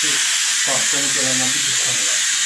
şu tahtanın kenarından bir tutsana ya.